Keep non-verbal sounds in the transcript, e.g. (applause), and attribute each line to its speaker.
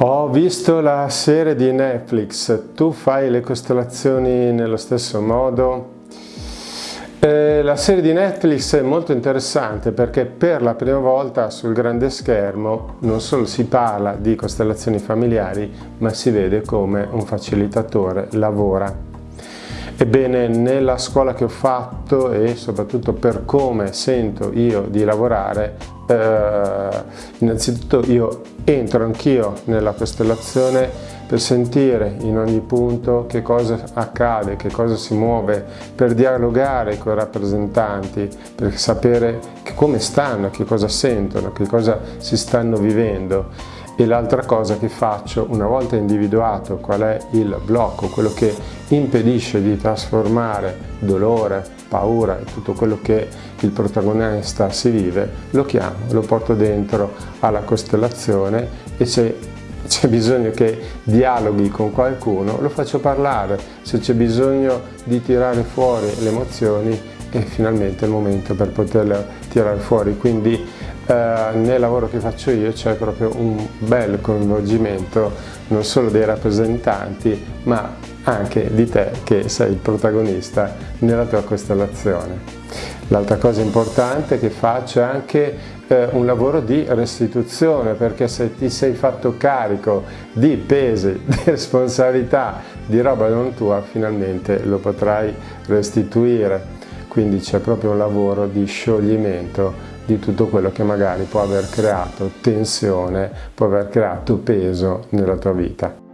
Speaker 1: Ho visto la serie di Netflix, tu fai le costellazioni nello stesso modo? Eh, la serie di Netflix è molto interessante perché per la prima volta sul grande schermo non solo si parla di costellazioni familiari ma si vede come un facilitatore lavora. Ebbene, nella scuola che ho fatto e soprattutto per come sento io di lavorare, eh, innanzitutto io entro anch'io nella costellazione per sentire in ogni punto che cosa accade, che cosa si muove, per dialogare con i rappresentanti, per sapere come stanno, che cosa sentono, che cosa si stanno vivendo. E l'altra cosa che faccio, una volta individuato qual è il blocco, quello che impedisce di trasformare dolore, paura e tutto quello che il protagonista si vive, lo chiamo, lo porto dentro alla costellazione e se c'è bisogno che dialoghi con qualcuno, lo faccio parlare, se c'è bisogno di tirare fuori le emozioni è finalmente il momento per poterle tirare fuori, quindi eh, nel lavoro che faccio io c'è proprio un bel coinvolgimento non solo dei rappresentanti ma anche di te che sei il protagonista nella tua costellazione. L'altra cosa importante che faccio è anche eh, un lavoro di restituzione perché se ti sei fatto carico di pesi, (laughs) di responsabilità, di roba non tua, finalmente lo potrai restituire. Quindi c'è proprio un lavoro di scioglimento di tutto quello che magari può aver creato tensione, può aver creato peso nella tua vita.